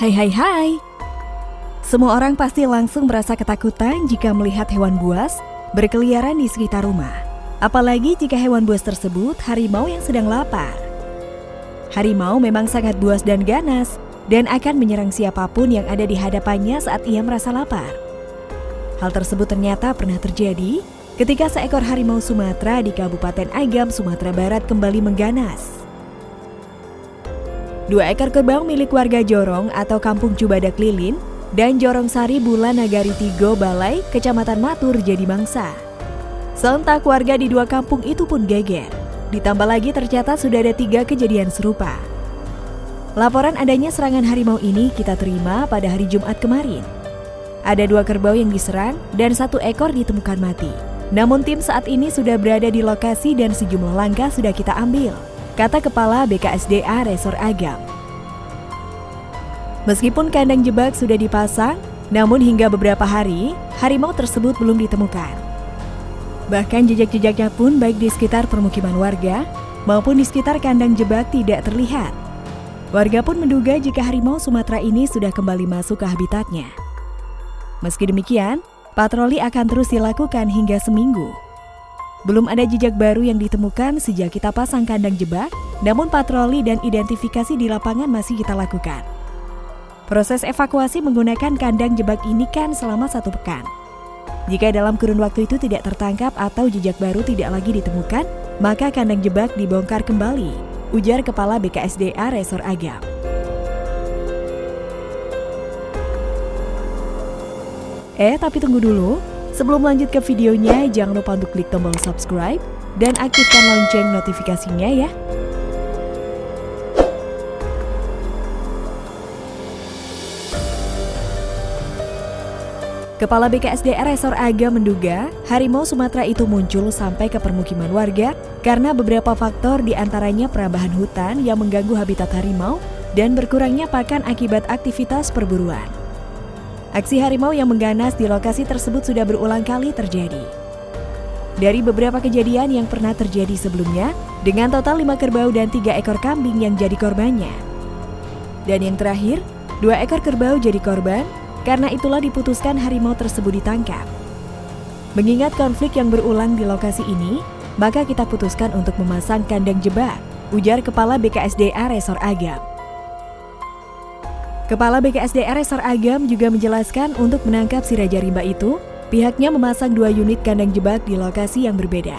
Hai hai hai. Semua orang pasti langsung merasa ketakutan jika melihat hewan buas berkeliaran di sekitar rumah. Apalagi jika hewan buas tersebut harimau yang sedang lapar. Harimau memang sangat buas dan ganas dan akan menyerang siapa pun yang ada di hadapannya saat ia merasa lapar. Hal tersebut ternyata pernah terjadi ketika seekor harimau Sumatera di Kabupaten Agam, Sumatera Barat kembali mengganas. Dua ekor kerbau milik warga Jorong atau Kampung Cubadak Lilin dan Jorong Sari Bulan Nagari Tigo Balai, Kecamatan Matur jadi mangsa. Sontak warga di dua kampung itu pun geger. Ditambah lagi tercatat sudah ada tiga kejadian serupa. Laporan adanya serangan harimau ini kita terima pada hari Jumat kemarin. Ada dua kerbau yang diserang dan satu ekor ditemukan mati. Namun tim saat ini sudah berada di lokasi dan sejumlah langkah sudah kita ambil kata Kepala BKSDA Resor Agam. Meskipun kandang jebak sudah dipasang, namun hingga beberapa hari, harimau tersebut belum ditemukan. Bahkan jejak-jejaknya pun baik di sekitar permukiman warga maupun di sekitar kandang jebak tidak terlihat. Warga pun menduga jika harimau Sumatera ini sudah kembali masuk ke habitatnya. Meski demikian, patroli akan terus dilakukan hingga seminggu. Belum ada jejak baru yang ditemukan sejak kita pasang kandang jebak, namun patroli dan identifikasi di lapangan masih kita lakukan. Proses evakuasi menggunakan kandang jebak ini kan selama satu pekan. Jika dalam kurun waktu itu tidak tertangkap atau jejak baru tidak lagi ditemukan, maka kandang jebak dibongkar kembali, ujar Kepala BKSDA Resor Agam. Eh, tapi tunggu dulu. Sebelum lanjut ke videonya, jangan lupa untuk klik tombol subscribe dan aktifkan lonceng notifikasinya ya. Kepala BKSDR Resor Aga menduga harimau Sumatera itu muncul sampai ke permukiman warga karena beberapa faktor di antaranya perambahan hutan yang mengganggu habitat harimau dan berkurangnya pakan akibat aktivitas perburuan. Aksi harimau yang mengganas di lokasi tersebut sudah berulang kali terjadi. Dari beberapa kejadian yang pernah terjadi sebelumnya, dengan total lima kerbau dan tiga ekor kambing yang jadi korbannya. Dan yang terakhir, dua ekor kerbau jadi korban, karena itulah diputuskan harimau tersebut ditangkap. Mengingat konflik yang berulang di lokasi ini, maka kita putuskan untuk memasang kandang jebak, ujar Kepala BKSDA Resor Agam. Kepala BKSDR Resor Agam juga menjelaskan untuk menangkap si Raja Rimba itu, pihaknya memasang dua unit kandang jebak di lokasi yang berbeda.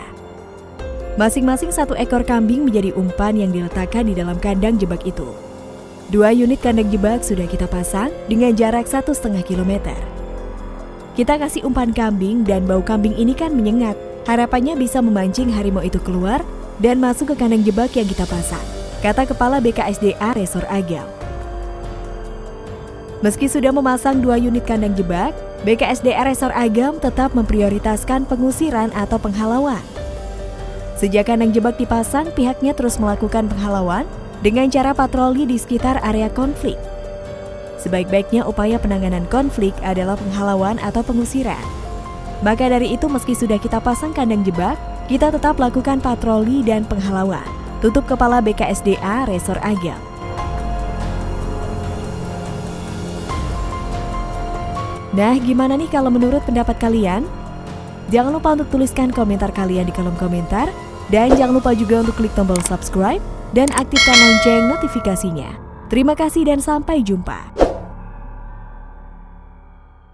Masing-masing satu ekor kambing menjadi umpan yang diletakkan di dalam kandang jebak itu. Dua unit kandang jebak sudah kita pasang dengan jarak satu setengah kilometer. Kita kasih umpan kambing dan bau kambing ini kan menyengat. Harapannya bisa memancing harimau itu keluar dan masuk ke kandang jebak yang kita pasang, kata Kepala BKSDA Resor Agam. Meski sudah memasang dua unit kandang jebak, BKSDR Resor Agam tetap memprioritaskan pengusiran atau penghalauan. Sejak kandang jebak dipasang, pihaknya terus melakukan penghalauan dengan cara patroli di sekitar area konflik. Sebaik-baiknya upaya penanganan konflik adalah penghalauan atau pengusiran. Maka dari itu meski sudah kita pasang kandang jebak, kita tetap lakukan patroli dan penghalauan. Tutup Kepala BKSDA Resor Agam. Nah, gimana nih kalau menurut pendapat kalian? Jangan lupa untuk tuliskan komentar kalian di kolom komentar. Dan jangan lupa juga untuk klik tombol subscribe dan aktifkan lonceng notifikasinya. Terima kasih dan sampai jumpa.